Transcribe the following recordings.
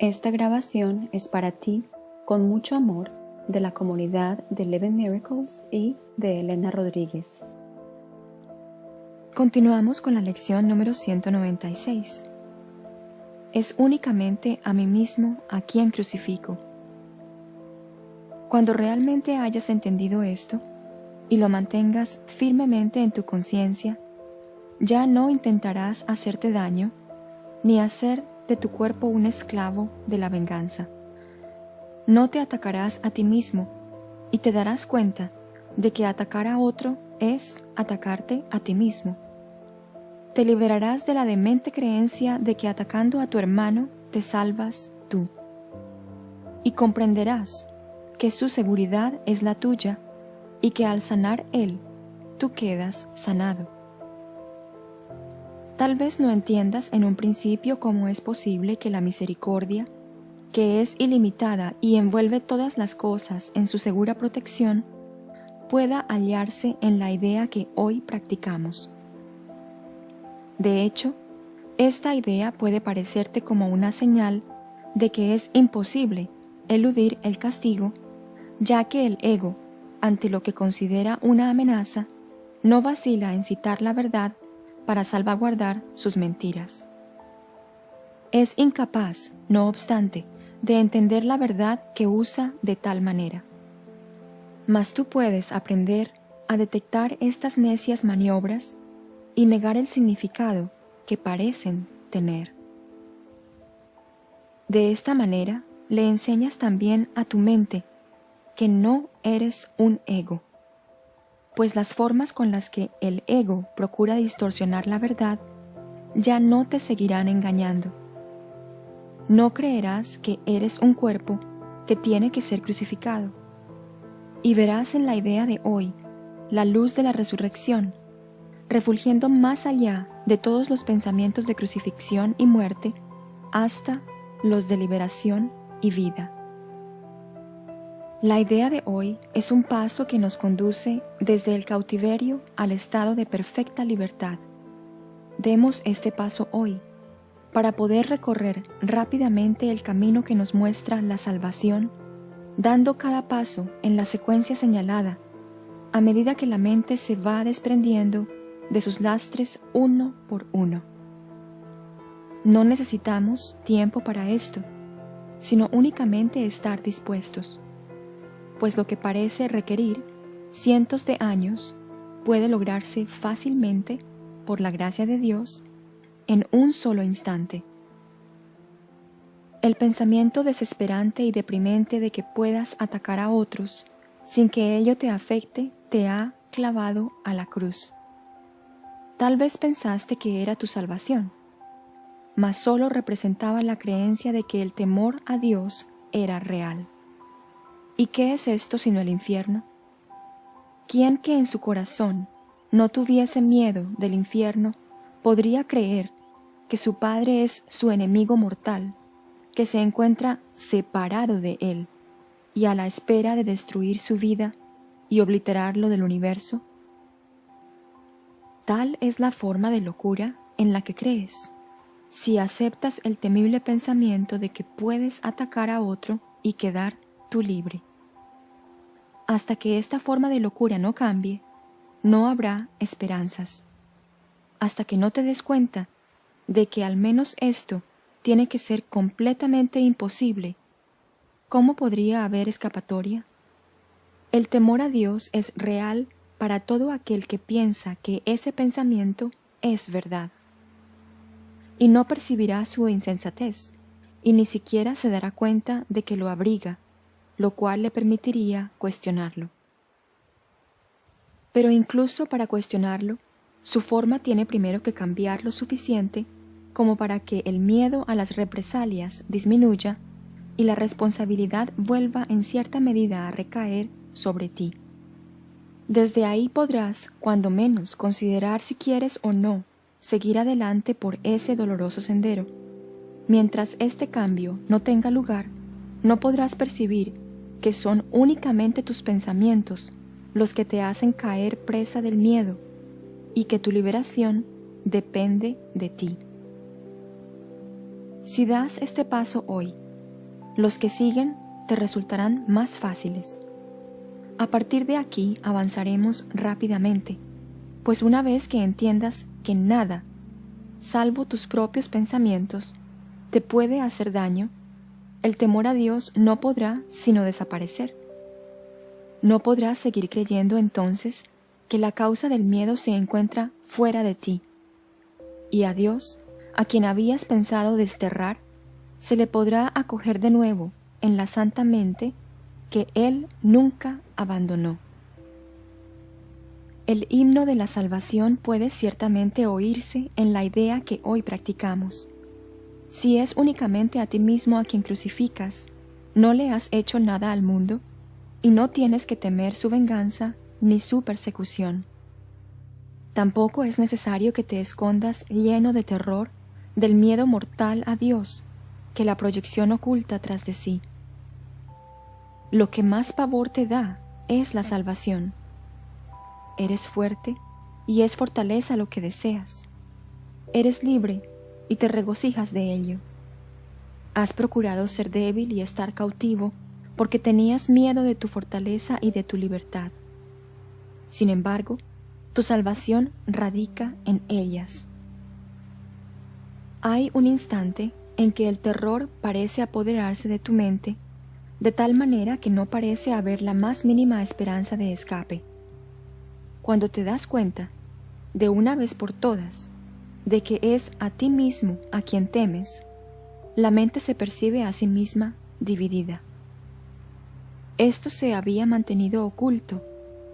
Esta grabación es para ti, con mucho amor, de la comunidad de Eleven Miracles y de Elena Rodríguez. Continuamos con la lección número 196. Es únicamente a mí mismo a quien crucifico. Cuando realmente hayas entendido esto y lo mantengas firmemente en tu conciencia, ya no intentarás hacerte daño ni hacer de tu cuerpo un esclavo de la venganza. No te atacarás a ti mismo y te darás cuenta de que atacar a otro es atacarte a ti mismo. Te liberarás de la demente creencia de que atacando a tu hermano te salvas tú. Y comprenderás que su seguridad es la tuya y que al sanar él, tú quedas sanado. Tal vez no entiendas en un principio cómo es posible que la misericordia, que es ilimitada y envuelve todas las cosas en su segura protección, pueda hallarse en la idea que hoy practicamos. De hecho, esta idea puede parecerte como una señal de que es imposible eludir el castigo, ya que el ego, ante lo que considera una amenaza, no vacila en citar la verdad para salvaguardar sus mentiras. Es incapaz, no obstante, de entender la verdad que usa de tal manera. Mas tú puedes aprender a detectar estas necias maniobras y negar el significado que parecen tener. De esta manera le enseñas también a tu mente que no eres un ego, pues las formas con las que el ego procura distorsionar la verdad ya no te seguirán engañando. No creerás que eres un cuerpo que tiene que ser crucificado, y verás en la idea de hoy la luz de la resurrección, refulgiendo más allá de todos los pensamientos de crucifixión y muerte hasta los de liberación y vida. La idea de hoy es un paso que nos conduce desde el cautiverio al estado de perfecta libertad. Demos este paso hoy para poder recorrer rápidamente el camino que nos muestra la salvación, dando cada paso en la secuencia señalada, a medida que la mente se va desprendiendo de sus lastres uno por uno. No necesitamos tiempo para esto, sino únicamente estar dispuestos pues lo que parece requerir cientos de años puede lograrse fácilmente, por la gracia de Dios, en un solo instante. El pensamiento desesperante y deprimente de que puedas atacar a otros sin que ello te afecte te ha clavado a la cruz. Tal vez pensaste que era tu salvación, mas solo representaba la creencia de que el temor a Dios era real. ¿Y qué es esto sino el infierno? ¿Quién que en su corazón no tuviese miedo del infierno podría creer que su Padre es su enemigo mortal, que se encuentra separado de él y a la espera de destruir su vida y obliterarlo del universo? Tal es la forma de locura en la que crees, si aceptas el temible pensamiento de que puedes atacar a otro y quedar tú libre. Hasta que esta forma de locura no cambie, no habrá esperanzas. Hasta que no te des cuenta de que al menos esto tiene que ser completamente imposible, ¿cómo podría haber escapatoria? El temor a Dios es real para todo aquel que piensa que ese pensamiento es verdad. Y no percibirá su insensatez, y ni siquiera se dará cuenta de que lo abriga lo cual le permitiría cuestionarlo. Pero incluso para cuestionarlo, su forma tiene primero que cambiar lo suficiente como para que el miedo a las represalias disminuya y la responsabilidad vuelva en cierta medida a recaer sobre ti. Desde ahí podrás, cuando menos, considerar si quieres o no seguir adelante por ese doloroso sendero. Mientras este cambio no tenga lugar, no podrás percibir que son únicamente tus pensamientos los que te hacen caer presa del miedo y que tu liberación depende de ti. Si das este paso hoy los que siguen te resultarán más fáciles. A partir de aquí avanzaremos rápidamente, pues una vez que entiendas que nada, salvo tus propios pensamientos, te puede hacer daño, el temor a Dios no podrá sino desaparecer. No podrás seguir creyendo entonces que la causa del miedo se encuentra fuera de ti. Y a Dios, a quien habías pensado desterrar, se le podrá acoger de nuevo en la santa mente que Él nunca abandonó. El himno de la salvación puede ciertamente oírse en la idea que hoy practicamos. Si es únicamente a ti mismo a quien crucificas, no le has hecho nada al mundo, y no tienes que temer su venganza ni su persecución. Tampoco es necesario que te escondas lleno de terror del miedo mortal a Dios que la proyección oculta tras de sí. Lo que más pavor te da es la salvación. Eres fuerte y es fortaleza lo que deseas. Eres libre y te regocijas de ello. Has procurado ser débil y estar cautivo porque tenías miedo de tu fortaleza y de tu libertad. Sin embargo, tu salvación radica en ellas. Hay un instante en que el terror parece apoderarse de tu mente, de tal manera que no parece haber la más mínima esperanza de escape. Cuando te das cuenta, de una vez por todas, de que es a ti mismo a quien temes, la mente se percibe a sí misma dividida. Esto se había mantenido oculto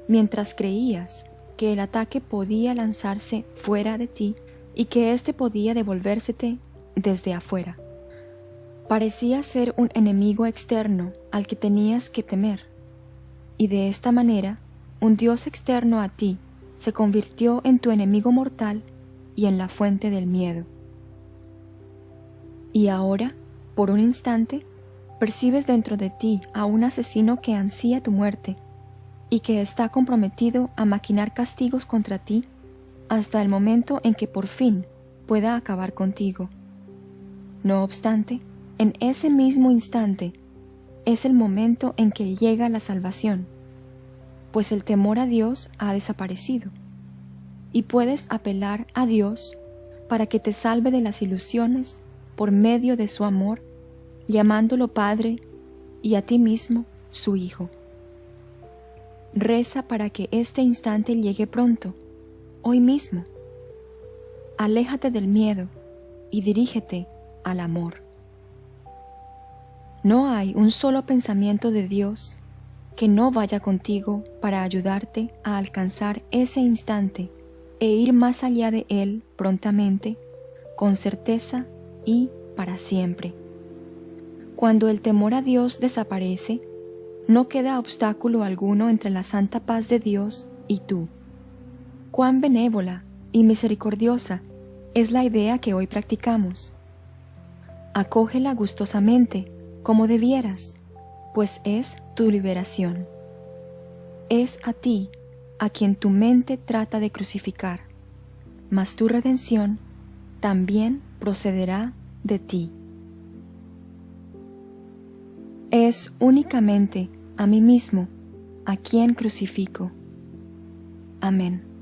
mientras creías que el ataque podía lanzarse fuera de ti y que éste podía devolvérsete desde afuera. Parecía ser un enemigo externo al que tenías que temer, y de esta manera un Dios externo a ti se convirtió en tu enemigo mortal y en la fuente del miedo. Y ahora, por un instante, percibes dentro de ti a un asesino que ansía tu muerte y que está comprometido a maquinar castigos contra ti hasta el momento en que por fin pueda acabar contigo. No obstante, en ese mismo instante es el momento en que llega la salvación, pues el temor a Dios ha desaparecido, y puedes apelar a Dios para que te salve de las ilusiones por medio de su amor llamándolo Padre y a ti mismo su Hijo. Reza para que este instante llegue pronto, hoy mismo. Aléjate del miedo y dirígete al amor. No hay un solo pensamiento de Dios que no vaya contigo para ayudarte a alcanzar ese instante e ir más allá de él prontamente, con certeza y para siempre. Cuando el temor a Dios desaparece, no queda obstáculo alguno entre la santa paz de Dios y tú. Cuán benévola y misericordiosa es la idea que hoy practicamos. Acógela gustosamente, como debieras, pues es tu liberación. Es a ti a quien tu mente trata de crucificar, mas tu redención también procederá de ti es únicamente a mí mismo a quien crucifico. Amén.